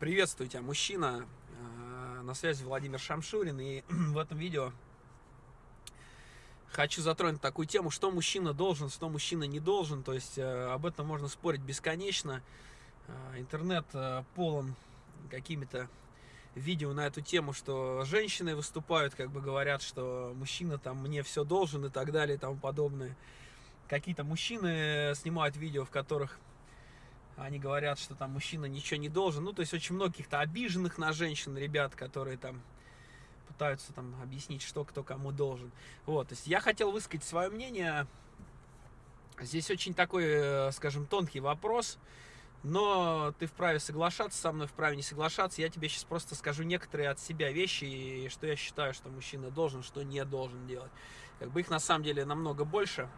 Приветствую тебя, мужчина. Э, на связи Владимир Шамшурин. И в этом видео хочу затронуть такую тему, что мужчина должен, что мужчина не должен. То есть э, об этом можно спорить бесконечно. Э, интернет полон какими-то видео на эту тему, что женщины выступают, как бы говорят, что мужчина там мне все должен и так далее и тому подобное. Какие-то мужчины снимают видео, в которых они говорят, что там мужчина ничего не должен. Ну, то есть очень многих-то обиженных на женщин ребят, которые там пытаются там объяснить, что кто кому должен. Вот, то есть я хотел высказать свое мнение. Здесь очень такой, э, скажем, тонкий вопрос, но ты вправе соглашаться со мной, вправе не соглашаться. Я тебе сейчас просто скажу некоторые от себя вещи, и что я считаю, что мужчина должен, что не должен делать. Как бы их на самом деле намного больше.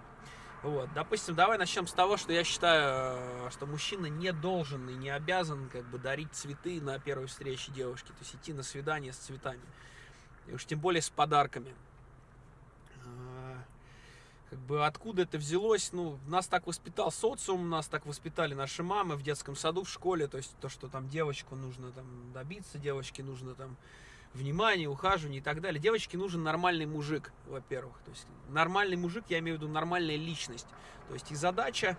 Вот, допустим, давай начнем с того, что я считаю, э, что мужчина не должен и не обязан как бы дарить цветы на первой встрече девушки, то есть идти на свидание с цветами, и уж тем более с подарками. Э, как бы откуда это взялось, ну, нас так воспитал социум, нас так воспитали наши мамы в детском саду, в школе, то есть то, что там девочку нужно там добиться, девочке нужно там внимание, ухаживание и так далее. Девочке нужен нормальный мужик, во-первых. То есть нормальный мужик, я имею в виду нормальная личность. То есть и задача,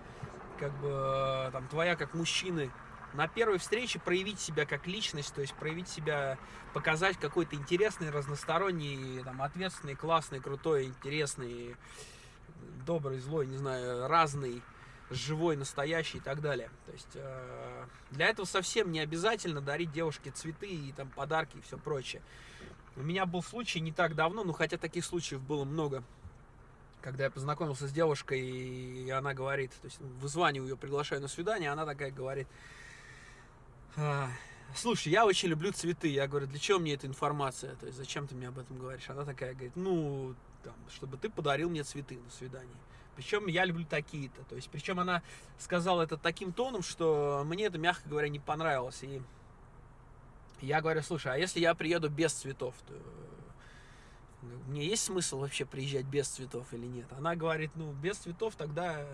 как бы, там, твоя как мужчины, на первой встрече проявить себя как личность, то есть проявить себя, показать какой-то интересный, разносторонний, там, ответственный, классный, крутой, интересный, добрый, злой, не знаю, разный живой, настоящий и так далее. То есть э, для этого совсем не обязательно дарить девушке цветы и там подарки и все прочее. У меня был случай не так давно, ну хотя таких случаев было много, когда я познакомился с девушкой, и она говорит, то есть вызваниваю ее, приглашаю на свидание, она такая говорит, «А, слушай, я очень люблю цветы. Я говорю, для чего мне эта информация? То есть зачем ты мне об этом говоришь? Она такая говорит, ну, там, чтобы ты подарил мне цветы на свидание. Причем я люблю такие-то. То есть, причем она сказала это таким тоном, что мне это, мягко говоря, не понравилось. И я говорю, слушай, а если я приеду без цветов, то э, мне есть смысл вообще приезжать без цветов или нет? Она говорит, ну, без цветов тогда,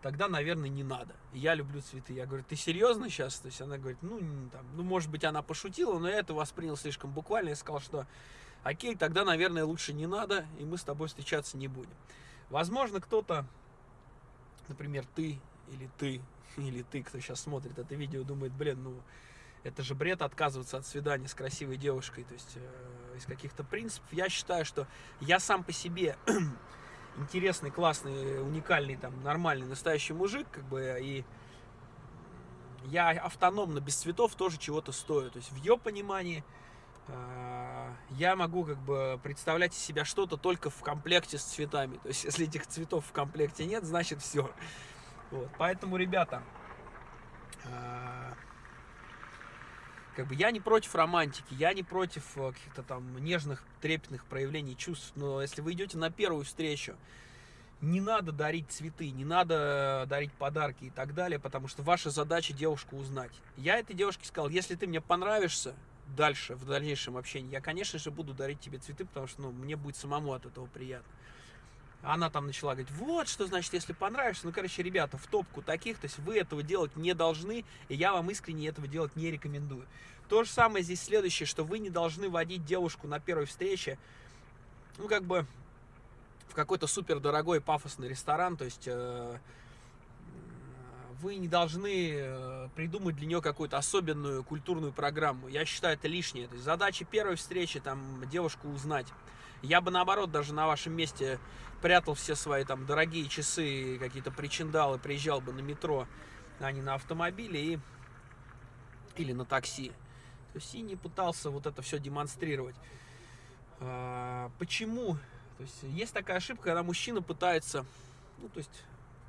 тогда наверное, не надо. Я люблю цветы. Я говорю, ты серьезно сейчас? То есть она говорит, ну, там, ну, может быть, она пошутила, но я это воспринял слишком буквально. Я сказал, что окей, тогда, наверное, лучше не надо, и мы с тобой встречаться не будем. Возможно, кто-то, например, ты или ты, или ты, кто сейчас смотрит это видео, думает, блин, ну, это же бред отказываться от свидания с красивой девушкой, то есть э, из каких-то принципов. Я считаю, что я сам по себе интересный, классный, уникальный, там, нормальный, настоящий мужик, как бы, и я автономно, без цветов тоже чего-то стою. То есть в ее понимании я могу как бы представлять из себя что-то только в комплекте с цветами. То есть, если этих цветов в комплекте нет, значит все. Вот. Поэтому, ребята, а, как бы я не против романтики, я не против э, каких-то там нежных, трепетных проявлений чувств, но если вы идете на первую встречу, не надо дарить цветы, не надо дарить подарки и так далее, потому что ваша задача девушку узнать. Я этой девушке сказал, если ты мне понравишься, дальше, в дальнейшем общении, я, конечно же, буду дарить тебе цветы, потому что, ну, мне будет самому от этого приятно. Она там начала говорить, вот, что значит, если понравишься. Ну, короче, ребята, в топку таких, то есть вы этого делать не должны, и я вам искренне этого делать не рекомендую. То же самое здесь следующее, что вы не должны водить девушку на первой встрече, ну, как бы, в какой-то супер дорогой пафосный ресторан, то есть... Э, вы не должны э, придумать для нее какую-то особенную культурную программу. Я считаю, это лишнее. То есть задача первой встречи, там, девушку узнать. Я бы, наоборот, даже на вашем месте прятал все свои, там, дорогие часы, какие-то причиндалы, приезжал бы на метро, а не на автомобиле и... или на такси. То есть и не пытался вот это все демонстрировать. А, почему? То есть есть такая ошибка, когда мужчина пытается, ну, то есть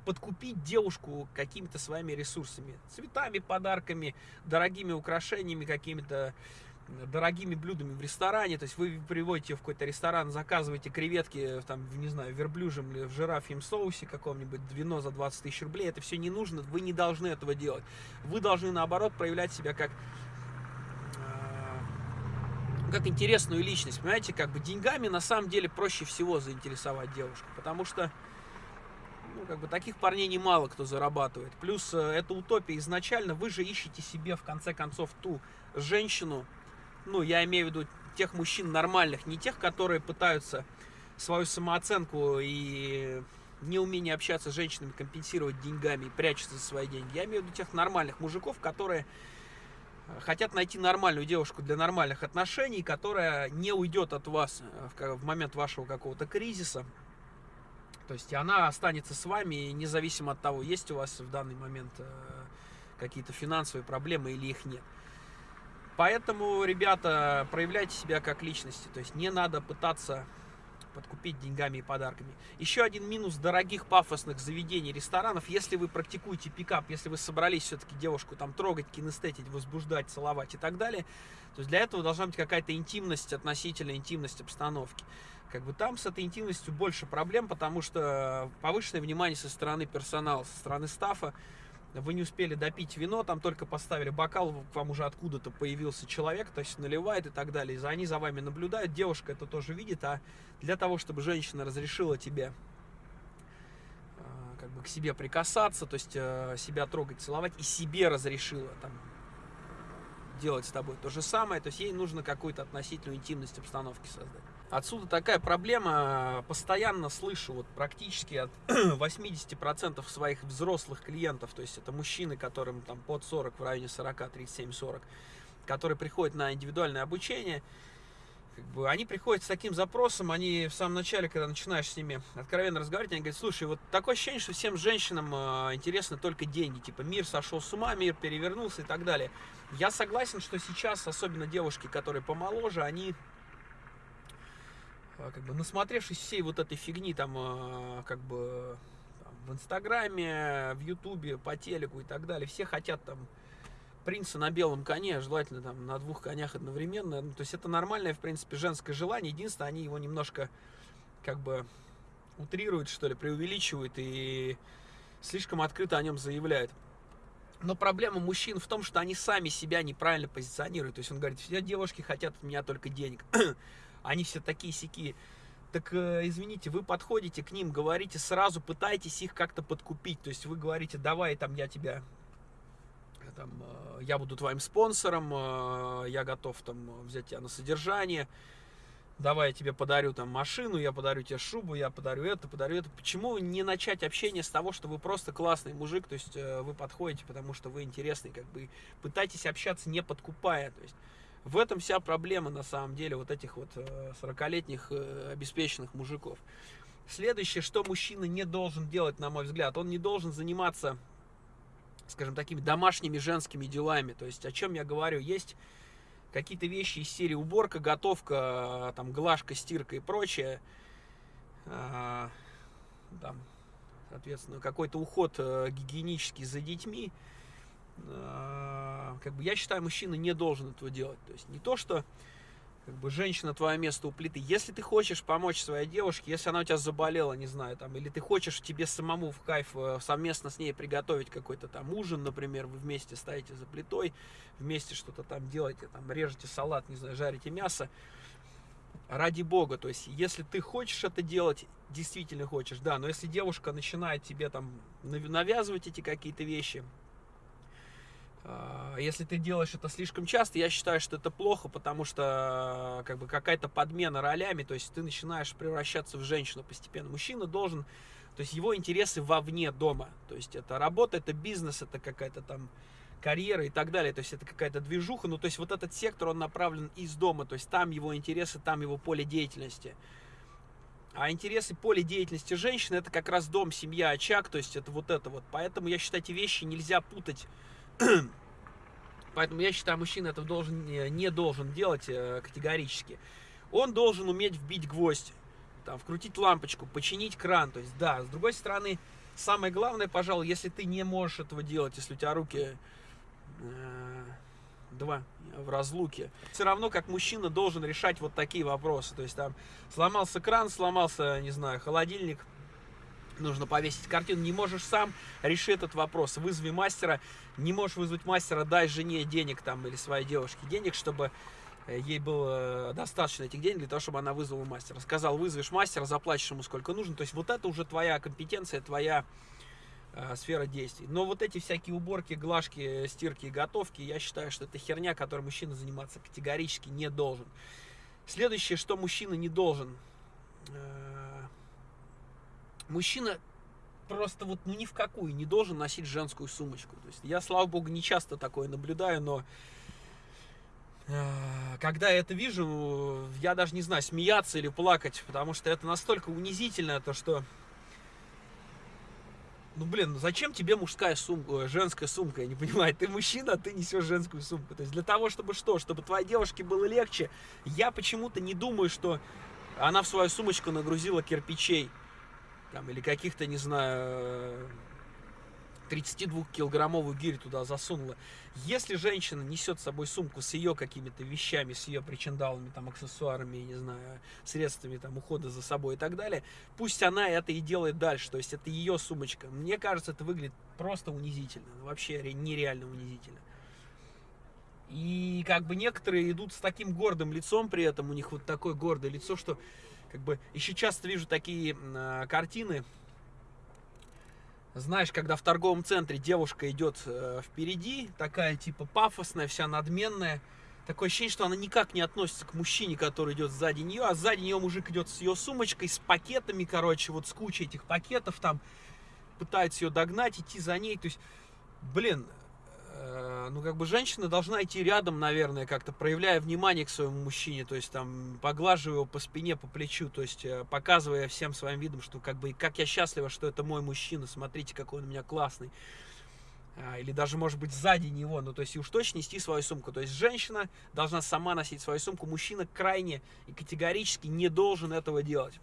подкупить девушку какими-то своими ресурсами. Цветами, подарками, дорогими украшениями, какими-то дорогими блюдами в ресторане, то есть вы приводите в какой-то ресторан, заказываете креветки, там, не знаю, в верблюжем или в жирафьем соусе каком-нибудь, вино за 20 тысяч рублей, это все не нужно, вы не должны этого делать. Вы должны, наоборот, проявлять себя как э, как интересную личность, понимаете, как бы деньгами на самом деле проще всего заинтересовать девушку, потому что Ну, как бы таких парней немало кто зарабатывает. Плюс э, это утопия изначально. Вы же ищете себе, в конце концов, ту женщину, ну, я имею в виду тех мужчин нормальных, не тех, которые пытаются свою самооценку и неумение общаться с женщинами компенсировать деньгами и прячутся за свои деньги. Я имею в виду тех нормальных мужиков, которые э, хотят найти нормальную девушку для нормальных отношений, которая не уйдет от вас э, в момент вашего какого-то кризиса. То есть она останется с вами, независимо от того, есть у вас в данный момент э, какие-то финансовые проблемы или их нет. Поэтому, ребята, проявляйте себя как личности. То есть не надо пытаться подкупить деньгами и подарками. Еще один минус дорогих пафосных заведений, ресторанов, если вы практикуете пикап, если вы собрались все-таки девушку там трогать, кинестетить, возбуждать, целовать и так далее, то есть для этого должна быть какая-то интимность, относительно интимность обстановки. Как бы там с этой интимностью больше проблем, потому что повышенное внимание со стороны персонала, со стороны стафа, вы не успели допить вино, там только поставили бокал, к вам уже откуда-то появился человек, то есть наливает и так далее. И они за вами наблюдают, девушка это тоже видит, а для того, чтобы женщина разрешила тебе а, как бы к себе прикасаться, то есть э, себя трогать, целовать, и себе разрешила там делать с тобой то же самое, то есть ей нужно какую-то относительную интимность обстановки создать. Отсюда такая проблема, постоянно слышу, вот практически от 80% своих взрослых клиентов, то есть это мужчины, которым там под 40, в районе 40, 37, 40, которые приходят на индивидуальное обучение, как бы, они приходят с таким запросом, они в самом начале, когда начинаешь с ними откровенно разговаривать, они говорят, слушай, вот такое ощущение, что всем женщинам э, интересны только деньги, типа мир сошел с ума, мир перевернулся и так далее. Я согласен, что сейчас, особенно девушки, которые помоложе, они как бы насмотревшись всей вот этой фигни там, а, как бы там, в Инстаграме, в Ютубе, по телеку и так далее, все хотят там принца на белом коне, желательно там на двух конях одновременно. Ну, то есть это нормальное, в принципе, женское желание. Единственное, они его немножко как бы утрируют, что ли, преувеличивают и слишком открыто о нем заявляют. Но проблема мужчин в том, что они сами себя неправильно позиционируют. То есть он говорит, все девушки хотят от меня только денег они все такие сики. Так, э, извините, вы подходите к ним, говорите сразу, пытаетесь их как-то подкупить. То есть вы говорите, давай, там, я тебя, э, там, э, я буду твоим спонсором, я готов, там, взять тебя на содержание. Давай я тебе подарю там машину, я подарю тебе шубу, я подарю это, подарю это. Почему не начать общение с того, что вы просто классный мужик, то есть вы подходите, потому что вы интересный, как бы пытайтесь общаться не подкупая, то есть в этом вся проблема, на самом деле, вот этих вот 40-летних э, э, обеспеченных мужиков. Следующее, что мужчина не должен делать, на мой взгляд, он не должен заниматься, скажем, такими домашними женскими делами. То есть, о чем я говорю, есть какие-то вещи из серии уборка, готовка, там, глажка, стирка и прочее. Там, соответственно, какой-то уход э, гигиенический за детьми. А, как бы я считаю, мужчина не должен этого делать. То есть не то, что как бы женщина твое место у плиты. Если ты хочешь помочь своей девушке, если она у тебя заболела, не знаю, там, или ты хочешь тебе самому в кайф э, совместно с ней приготовить какой-то там ужин, например, вы вместе стоите за плитой, вместе что-то там делаете, там, режете салат, не знаю, жарите мясо, ради бога, то есть, если ты хочешь это делать, действительно хочешь, да, но если девушка начинает тебе там навязывать эти какие-то вещи, если ты делаешь это слишком часто, я считаю, что это плохо, потому что как бы какая-то подмена ролями, то есть ты начинаешь превращаться в женщину постепенно. Мужчина должен, то есть его интересы вовне дома, то есть это работа, это бизнес, это какая-то там карьера и так далее, то есть это какая-то движуха, ну то есть вот этот сектор, он направлен из дома, то есть там его интересы, там его поле деятельности. А интересы поле деятельности женщины это как раз дом, семья, очаг, то есть это вот это вот. Поэтому я считаю, эти вещи нельзя путать Поэтому я считаю, мужчина это должен, не должен делать э, категорически. Он должен уметь вбить гвоздь, там, вкрутить лампочку, починить кран. То есть, да, с другой стороны, самое главное, пожалуй, если ты не можешь этого делать, если у тебя руки э, два в разлуке, все равно как мужчина должен решать вот такие вопросы. То есть, там, сломался кран, сломался, не знаю, холодильник, нужно повесить картину. Не можешь сам, реши этот вопрос. Вызови мастера. Не можешь вызвать мастера, дай жене денег там или своей девушке денег, чтобы э, ей было достаточно этих денег для того, чтобы она вызвала мастера. Сказал, вызовешь мастера, заплатишь ему сколько нужно. То есть вот это уже твоя компетенция, твоя э, сфера действий. Но вот эти всякие уборки, глажки, стирки и готовки, я считаю, что это херня, которой мужчина заниматься категорически не должен. Следующее, что мужчина не должен. Э, мужчина просто вот ну ни в какую не должен носить женскую сумочку. То есть я, слава богу, не часто такое наблюдаю, но э, когда я это вижу, я даже не знаю, смеяться или плакать, потому что это настолько унизительно, то что ну блин, ну зачем тебе мужская сумка, женская сумка, я не понимаю, ты мужчина, а ты несешь женскую сумку. То есть для того, чтобы что, чтобы твоей девушке было легче, я почему-то не думаю, что она в свою сумочку нагрузила кирпичей, там, или каких-то, не знаю, 32-килограммовую гирь туда засунула. Если женщина несет с собой сумку с ее какими-то вещами, с ее причиндалами, там, аксессуарами, не знаю, средствами там, ухода за собой и так далее, пусть она это и делает дальше. То есть это ее сумочка. Мне кажется, это выглядит просто унизительно. Вообще нереально унизительно. И как бы некоторые идут с таким гордым лицом при этом, у них вот такое гордое лицо, что как бы еще часто вижу такие э, картины, знаешь, когда в торговом центре девушка идет э, впереди, такая типа пафосная, вся надменная, такое ощущение, что она никак не относится к мужчине, который идет сзади нее, а сзади нее мужик идет с ее сумочкой, с пакетами, короче, вот с кучей этих пакетов там, пытается ее догнать, идти за ней, то есть, блин, ну, как бы женщина должна идти рядом, наверное, как-то проявляя внимание к своему мужчине, то есть там поглаживая его по спине, по плечу, то есть э, показывая всем своим видом, что как бы, как я счастлива, что это мой мужчина, смотрите, какой он у меня классный. А, или даже, может быть, сзади него, ну, то есть и уж точно нести свою сумку. То есть женщина должна сама носить свою сумку, мужчина крайне и категорически не должен этого делать.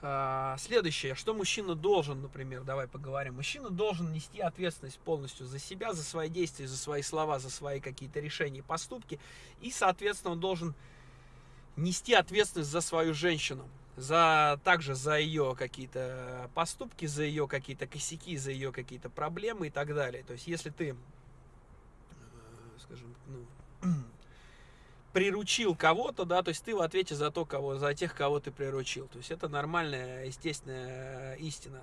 А, следующее, что мужчина должен, например, давай поговорим. Мужчина должен нести ответственность полностью за себя, за свои действия, за свои слова, за свои какие-то решения и поступки. И, соответственно, он должен нести ответственность за свою женщину. За, также за ее какие-то поступки, за ее какие-то косяки, за ее какие-то проблемы и так далее. То есть, если ты, э, скажем, ну, приручил кого-то, да, то есть ты в ответе за то, кого, за тех, кого ты приручил. То есть это нормальная, естественная истина.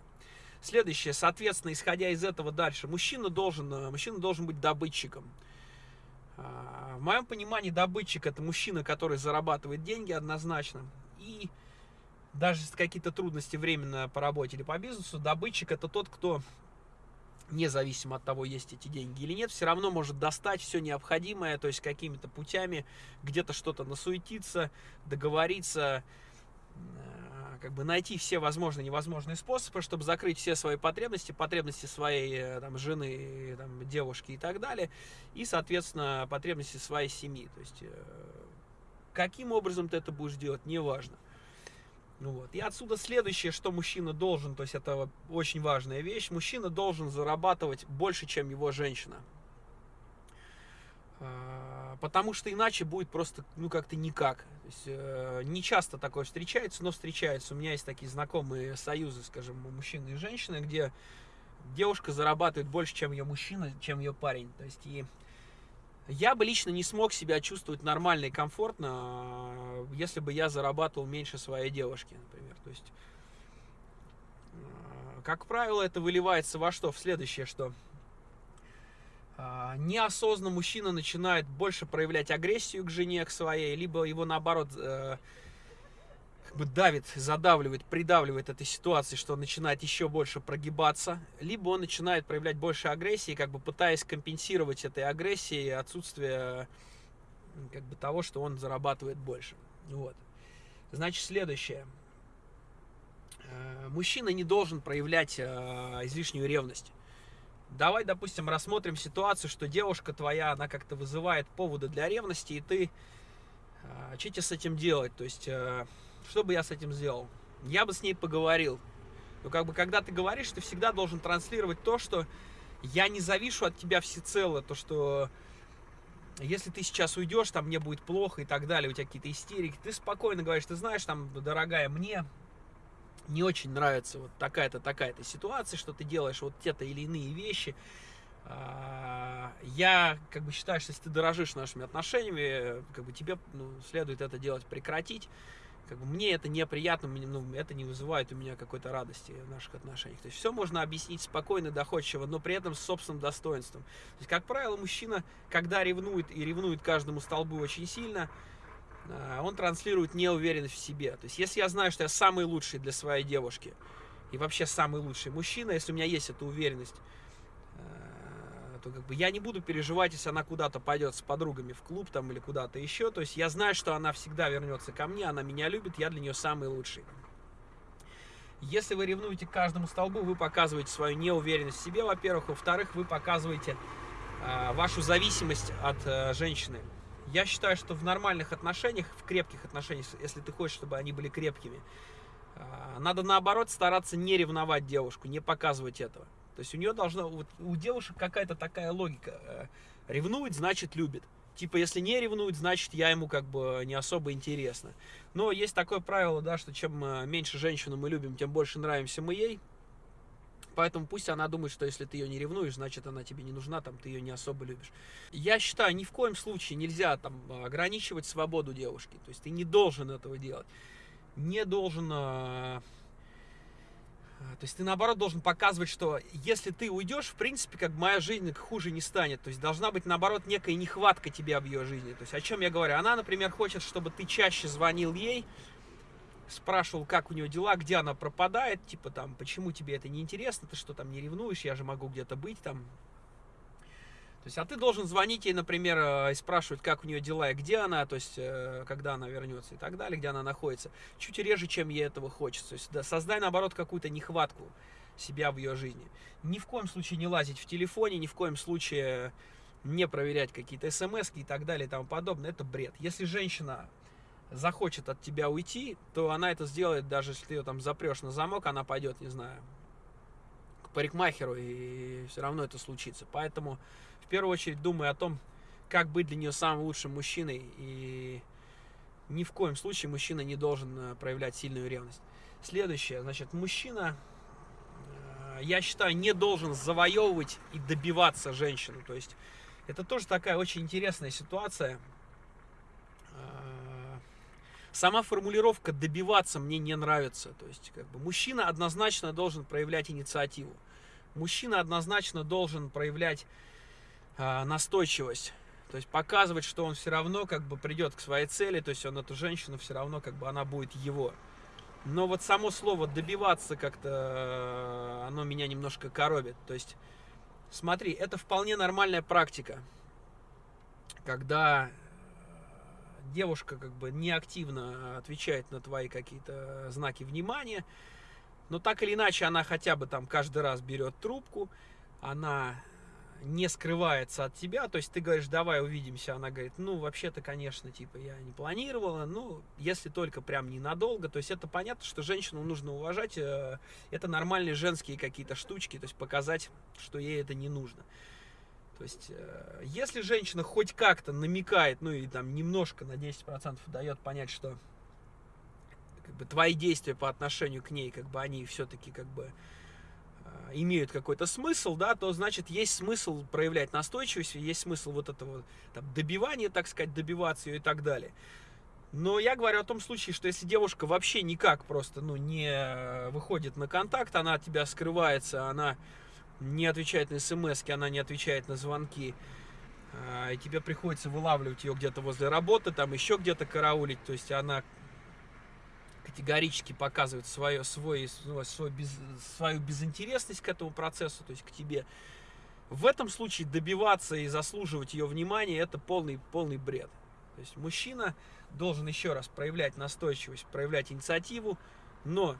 Следующее, соответственно, исходя из этого дальше, мужчина должен, мужчина должен быть добытчиком. А, в моем понимании добытчик это мужчина, который зарабатывает деньги однозначно. И даже какие-то трудности временно по работе или по бизнесу, добытчик это тот, кто независимо от того, есть эти деньги или нет, все равно может достать все необходимое, то есть какими-то путями где-то что-то насуетиться, договориться, э, как бы найти все возможные и невозможные способы, чтобы закрыть все свои потребности, потребности своей э, там, жены, там, девушки и так далее, и, соответственно, потребности своей семьи. То есть, э, каким образом ты это будешь делать, неважно. Ну вот. И отсюда следующее, что мужчина должен, то есть это очень важная вещь, мужчина должен зарабатывать больше, чем его женщина. А, потому что иначе будет просто, ну, как-то никак. То есть, э, не часто такое встречается, но встречается. У меня есть такие знакомые союзы, скажем, мужчины и женщины, где девушка зарабатывает больше, чем ее мужчина, чем ее парень. То есть, и я бы лично не смог себя чувствовать нормально и комфортно, если бы я зарабатывал меньше своей девушки, например. То есть, э, как правило, это выливается во что? В следующее, что э, неосознанно мужчина начинает больше проявлять агрессию к жене, к своей, либо его наоборот бы давит, задавливает, придавливает этой ситуации, что он начинает еще больше прогибаться, либо он начинает проявлять больше агрессии, как бы пытаясь компенсировать этой агрессией отсутствие как бы того, что он зарабатывает больше. Вот. Значит, следующее. Э, мужчина не должен проявлять э, излишнюю ревность. Давай, допустим, рассмотрим ситуацию, что девушка твоя, она как-то вызывает поводы для ревности, и ты... Э, что тебе с этим делать? То есть что бы я с этим сделал? Я бы с ней поговорил. Но как бы, когда ты говоришь, ты всегда должен транслировать то, что я не завишу от тебя всецело, то, что если ты сейчас уйдешь, там мне будет плохо и так далее, у тебя какие-то истерики, ты спокойно говоришь, ты знаешь, там, дорогая, мне не очень нравится вот такая-то, такая-то ситуация, что ты делаешь вот те-то или иные вещи, А, я как бы считаю, что если ты дорожишь нашими отношениями, как бы тебе ну, следует это делать прекратить. Как бы мне это неприятно, ну, это не вызывает у меня какой-то радости в наших отношениях. То есть все можно объяснить спокойно, доходчиво, но при этом с собственным достоинством. То есть, как правило, мужчина, когда ревнует и ревнует каждому столбу очень сильно, а, он транслирует неуверенность в себе. То есть, если я знаю, что я самый лучший для своей девушки, и вообще самый лучший мужчина, если у меня есть эта уверенность, то как бы я не буду переживать, если она куда-то пойдет с подругами в клуб там или куда-то еще. То есть я знаю, что она всегда вернется ко мне, она меня любит, я для нее самый лучший. Если вы ревнуете к каждому столбу, вы показываете свою неуверенность в себе, во-первых. Во-вторых, вы показываете э, вашу зависимость от э, женщины. Я считаю, что в нормальных отношениях, в крепких отношениях, если ты хочешь, чтобы они были крепкими, э, надо наоборот стараться не ревновать девушку, не показывать этого. То есть у нее должна, вот у девушек какая-то такая логика. Э, ревнует, значит любит. Типа, если не ревнует, значит я ему как бы не особо интересно. Но есть такое правило, да, что чем э, меньше женщину мы любим, тем больше нравимся мы ей. Поэтому пусть она думает, что если ты ее не ревнуешь, значит она тебе не нужна, там ты ее не особо любишь. Я считаю, ни в коем случае нельзя там ограничивать свободу девушки. То есть ты не должен этого делать. Не должен э, то есть ты наоборот должен показывать, что если ты уйдешь, в принципе, как моя жизнь хуже не станет. То есть должна быть наоборот некая нехватка тебе в ее жизни. То есть о чем я говорю? Она, например, хочет, чтобы ты чаще звонил ей, спрашивал, как у нее дела, где она пропадает, типа там, почему тебе это не интересно, ты что там не ревнуешь, я же могу где-то быть там, то есть, а ты должен звонить ей, например, э, и спрашивать, как у нее дела и где она, то есть, э, когда она вернется и так далее, где она находится. Чуть реже, чем ей этого хочется. То есть, да, создай, наоборот, какую-то нехватку себя в ее жизни. Ни в коем случае не лазить в телефоне, ни в коем случае не проверять какие-то смс и так далее и тому подобное. Это бред. Если женщина захочет от тебя уйти, то она это сделает, даже если ты ее там запрешь на замок, она пойдет, не знаю, парикмахеру, и все равно это случится. Поэтому в первую очередь думай о том, как быть для нее самым лучшим мужчиной. И ни в коем случае мужчина не должен э, проявлять сильную ревность. Следующее, значит, мужчина, э, я считаю, не должен завоевывать и добиваться женщину. То есть это тоже такая очень интересная ситуация. Э, сама формулировка «добиваться» мне не нравится. То есть как бы, мужчина однозначно должен проявлять инициативу. Мужчина однозначно должен проявлять а, настойчивость. То есть показывать, что он все равно как бы придет к своей цели, то есть он эту женщину все равно как бы она будет его. Но вот само слово добиваться как-то, э, оно меня немножко коробит. То есть, смотри, это вполне нормальная практика, когда девушка как бы неактивно отвечает на твои какие-то знаки внимания, но так или иначе она хотя бы там каждый раз берет трубку, она не скрывается от тебя, то есть ты говоришь, давай увидимся, она говорит, ну, вообще-то, конечно, типа, я не планировала, ну, если только прям ненадолго, то есть это понятно, что женщину нужно уважать, э, это нормальные женские какие-то штучки, то есть показать, что ей это не нужно. То есть, э, если женщина хоть как-то намекает, ну, и там немножко на 10% дает понять, что как бы, твои действия по отношению к ней, как бы, они все-таки, как бы, Э, имеют какой-то смысл, да, то значит есть смысл проявлять настойчивость, есть смысл вот этого там, добивания, так сказать, добиваться ее и так далее. Но я говорю о том случае, что если девушка вообще никак просто ну, не выходит на контакт, она от тебя скрывается, она не отвечает на смс, она не отвечает на звонки, э, и тебе приходится вылавливать ее где-то возле работы, там еще где-то караулить, то есть она категорически показывает свое, свой, свой без, свою безинтересность к этому процессу, то есть к тебе. В этом случае добиваться и заслуживать ее внимания это полный, полный бред. То есть мужчина должен еще раз проявлять настойчивость, проявлять инициативу, но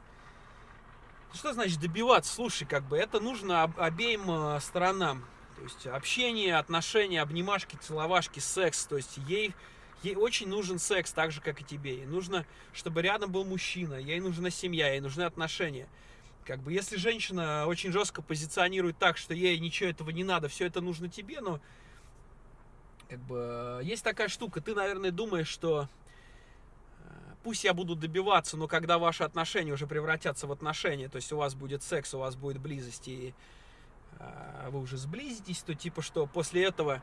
что значит добиваться? Слушай, как бы это нужно обеим э, сторонам. То есть общение, отношения, обнимашки, целовашки, секс. То есть ей Ей очень нужен секс, так же, как и тебе. Ей нужно, чтобы рядом был мужчина, ей нужна семья, ей нужны отношения. Как бы, если женщина очень жестко позиционирует так, что ей ничего этого не надо, все это нужно тебе, но как бы есть такая штука, ты, наверное, думаешь, что э, пусть я буду добиваться, но когда ваши отношения уже превратятся в отношения, то есть у вас будет секс, у вас будет близость, и а, вы уже сблизитесь, то типа что после этого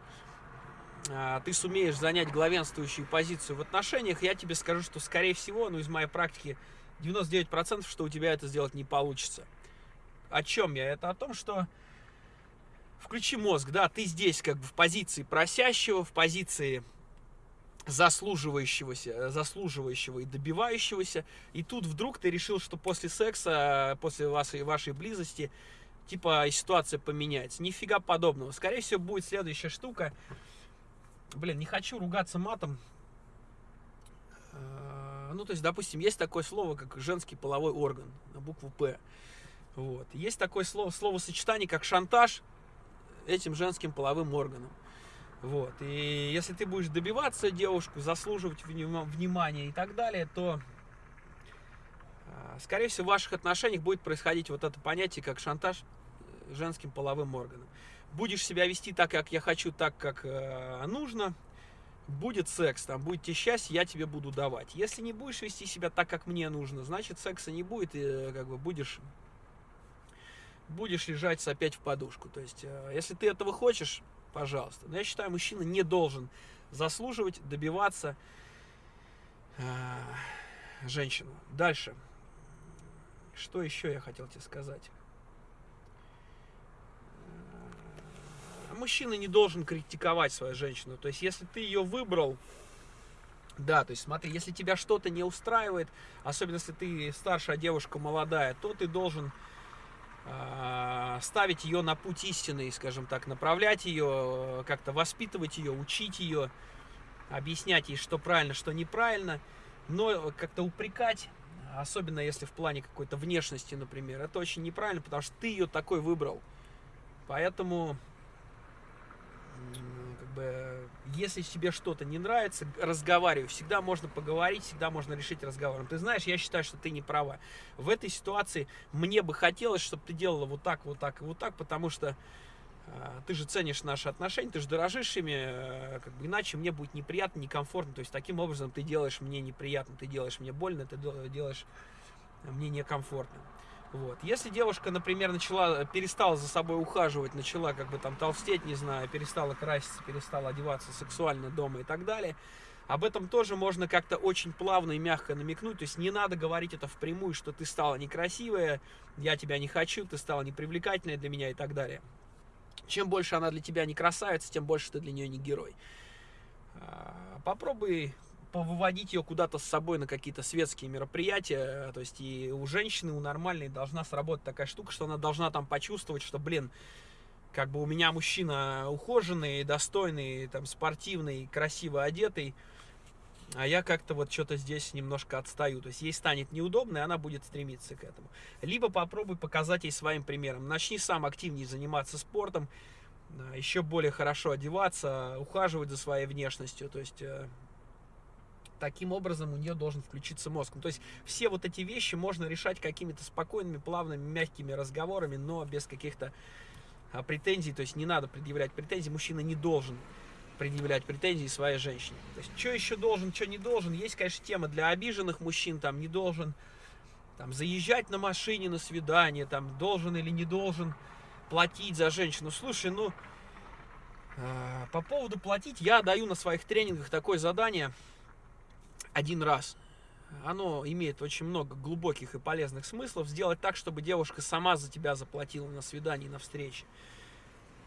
ты сумеешь занять главенствующую позицию в отношениях, я тебе скажу, что скорее всего, ну из моей практики 99% что у тебя это сделать не получится. О чем я? Это о том, что включи мозг, да, ты здесь как бы в позиции просящего, в позиции заслуживающегося, заслуживающего и добивающегося, и тут вдруг ты решил, что после секса, после вашей, вашей близости, типа ситуация поменяется. Нифига подобного. Скорее всего, будет следующая штука. Блин, не хочу ругаться матом. А, ну, то есть, допустим, есть такое слово, как женский половой орган, на букву П. Вот. Есть такое слово, словосочетание, как шантаж этим женским половым органом. Вот. И если ты будешь добиваться девушку, заслуживать внимания и так далее, то, а, скорее всего, в ваших отношениях будет происходить вот это понятие, как шантаж э, женским половым органом. Будешь себя вести так, как я хочу, так, как э, нужно, будет секс, там, будет тебе счастье, я тебе буду давать. Если не будешь вести себя так, как мне нужно, значит, секса не будет, и э, как бы будешь будешь лежать опять в подушку. То есть, если ты этого хочешь, пожалуйста. Но я считаю, мужчина не должен заслуживать, добиваться э, женщину. Дальше. Что еще я хотел тебе сказать? Мужчина не должен критиковать свою женщину. То есть, если ты ее выбрал, да, то есть смотри, если тебя что-то не устраивает, особенно если ты старшая девушка молодая, то ты должен а, ставить ее на путь истины, скажем так, направлять ее, как-то воспитывать ее, учить ее, объяснять ей, что правильно, что неправильно, но как-то упрекать, особенно если в плане какой-то внешности, например, это очень неправильно, потому что ты ее такой выбрал. Поэтому бы, если тебе что-то не нравится, разговаривай. Всегда можно поговорить, всегда можно решить разговором. Ты знаешь, я считаю, что ты не права. В этой ситуации мне бы хотелось, чтобы ты делала вот так, вот так и вот так, потому что э, ты же ценишь наши отношения, ты же дорожишь ими, э, как бы иначе мне будет неприятно, некомфортно. То есть таким образом ты делаешь мне неприятно, ты делаешь мне больно, ты делаешь мне некомфортно. Вот. Если девушка, например, начала, перестала за собой ухаживать, начала как бы там толстеть, не знаю, перестала краситься, перестала одеваться сексуально дома и так далее, об этом тоже можно как-то очень плавно и мягко намекнуть. То есть не надо говорить это впрямую, что ты стала некрасивая, я тебя не хочу, ты стала непривлекательная для меня и так далее. Чем больше она для тебя не красавица, тем больше ты для нее не герой. А, попробуй повыводить ее куда-то с собой на какие-то светские мероприятия. То есть и у женщины, у нормальной должна сработать такая штука, что она должна там почувствовать, что, блин, как бы у меня мужчина ухоженный, достойный, там, спортивный, красиво одетый, а я как-то вот что-то здесь немножко отстаю. То есть ей станет неудобно, и она будет стремиться к этому. Либо попробуй показать ей своим примером. Начни сам активнее заниматься спортом, еще более хорошо одеваться, ухаживать за своей внешностью. То есть э, таким образом у нее должен включиться мозг. Ну, то есть все вот эти вещи можно решать какими-то спокойными, плавными, мягкими разговорами, но без каких-то а, претензий. То есть не надо предъявлять претензии. Мужчина не должен предъявлять претензии своей женщине. То есть что еще должен, что не должен. Есть, конечно, тема для обиженных мужчин. Там не должен там, заезжать на машине на свидание, там должен или не должен платить за женщину. Слушай, ну, э, по поводу платить, я даю на своих тренингах такое задание – один раз. Оно имеет очень много глубоких и полезных смыслов. Сделать так, чтобы девушка сама за тебя заплатила на свидании, на встрече.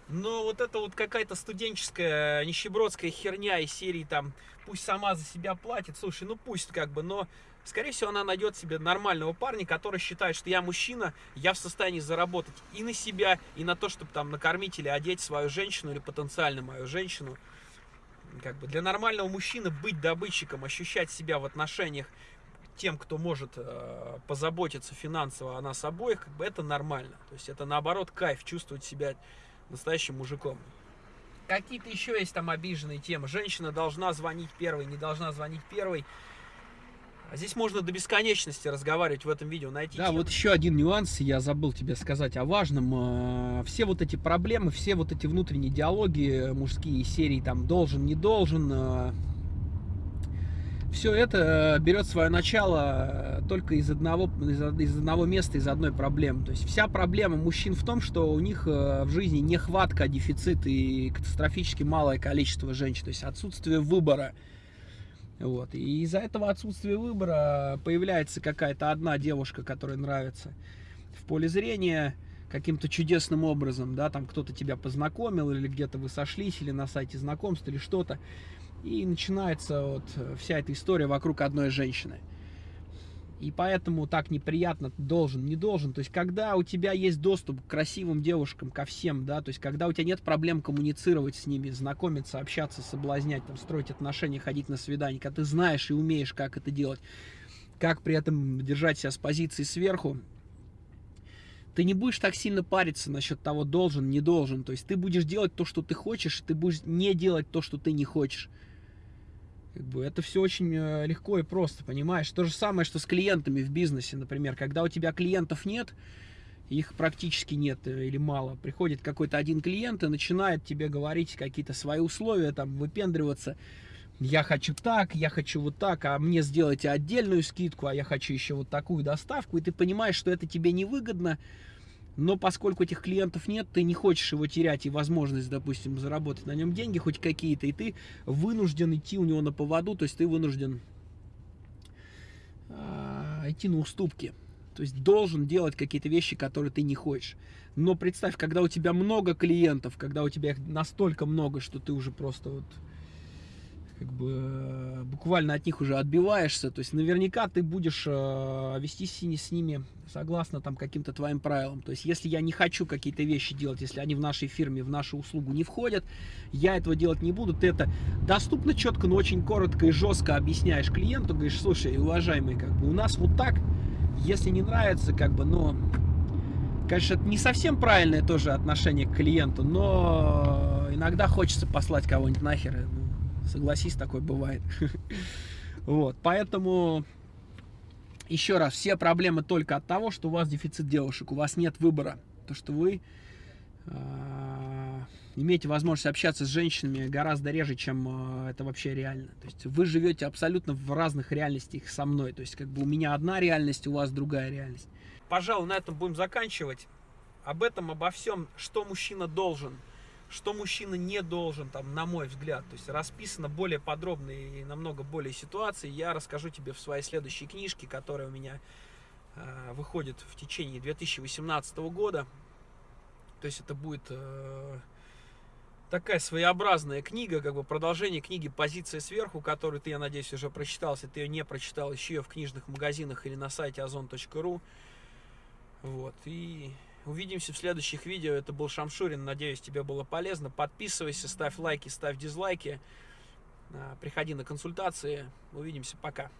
Но вот это вот какая-то студенческая, нищебродская херня из серии там, пусть сама за себя платит, слушай, ну пусть как бы, но скорее всего она найдет себе нормального парня, который считает, что я мужчина, я в состоянии заработать и на себя, и на то, чтобы там накормить или одеть свою женщину, или потенциально мою женщину как бы для нормального мужчины быть добытчиком, ощущать себя в отношениях тем, кто может э, позаботиться финансово о нас обоих, как бы это нормально. То есть это наоборот кайф, чувствовать себя настоящим мужиком. Какие-то еще есть там обиженные темы. Женщина должна звонить первой, не должна звонить первой. А здесь можно до бесконечности разговаривать в этом видео, найти. Да, вот еще один нюанс, я забыл тебе сказать о важном. А, все вот эти проблемы, все вот эти внутренние диалоги, мужские серии, там, должен, не должен, а, все это берет свое начало только из одного, из, из одного места, из одной проблемы. То есть вся проблема мужчин в том, что у них в жизни нехватка, дефицит и катастрофически малое количество женщин. То есть отсутствие выбора. Вот. И из-за этого отсутствия выбора появляется какая-то одна девушка, которая нравится в поле зрения каким-то чудесным образом, да, там кто-то тебя познакомил, или где-то вы сошлись, или на сайте знакомств, или что-то. И начинается вот вся эта история вокруг одной женщины. И поэтому так неприятно должен, не должен. То есть, когда у тебя есть доступ к красивым девушкам, ко всем, да, то есть, когда у тебя нет проблем коммуницировать с ними, знакомиться, общаться, соблазнять, там, строить отношения, ходить на свидание, когда ты знаешь и умеешь, как это делать, как при этом держать себя с позиции сверху, ты не будешь так сильно париться насчет того, должен, не должен. То есть, ты будешь делать то, что ты хочешь, ты будешь не делать то, что ты не хочешь. Как бы это все очень э, легко и просто, понимаешь? То же самое, что с клиентами в бизнесе, например. Когда у тебя клиентов нет, их практически нет э, или мало. Приходит какой-то один клиент и начинает тебе говорить какие-то свои условия, там, выпендриваться. Я хочу так, я хочу вот так, а мне сделайте отдельную скидку, а я хочу еще вот такую доставку. И ты понимаешь, что это тебе невыгодно, но поскольку этих клиентов нет, ты не хочешь его терять и возможность, допустим, заработать на нем деньги хоть какие-то, и ты вынужден идти у него на поводу, то есть ты вынужден э, идти на уступки. То есть должен делать какие-то вещи, которые ты не хочешь. Но представь, когда у тебя много клиентов, когда у тебя их настолько много, что ты уже просто вот как бы э, буквально от них уже отбиваешься, то есть наверняка ты будешь э, вести с ними согласно там каким-то твоим правилам. То есть если я не хочу какие-то вещи делать, если они в нашей фирме, в нашу услугу не входят, я этого делать не буду. Ты это доступно, четко, но очень коротко и жестко объясняешь клиенту, говоришь, слушай, уважаемый, как бы у нас вот так, если не нравится, как бы, но, конечно, это не совсем правильное тоже отношение к клиенту, но иногда хочется послать кого-нибудь нахер, Согласись, такое бывает. Вот, поэтому еще раз, все проблемы только от того, что у вас дефицит девушек, у вас нет выбора. То, что вы э, имеете возможность общаться с женщинами гораздо реже, чем э, это вообще реально. То есть вы живете абсолютно в разных реальностях со мной. То есть как бы у меня одна реальность, у вас другая реальность. Пожалуй, на этом будем заканчивать. Об этом, обо всем, что мужчина должен – что мужчина не должен, там, на мой взгляд. То есть расписано более подробно и намного более ситуации. Я расскажу тебе в своей следующей книжке, которая у меня э, выходит в течение 2018 года. То есть это будет э, такая своеобразная книга, как бы продолжение книги «Позиция сверху», которую ты, я надеюсь, уже прочитал. Если ты ее не прочитал, ищи ее в книжных магазинах или на сайте ozon.ru. Вот, и Увидимся в следующих видео. Это был Шамшурин. Надеюсь, тебе было полезно. Подписывайся, ставь лайки, ставь дизлайки. А, приходи на консультации. Увидимся. Пока.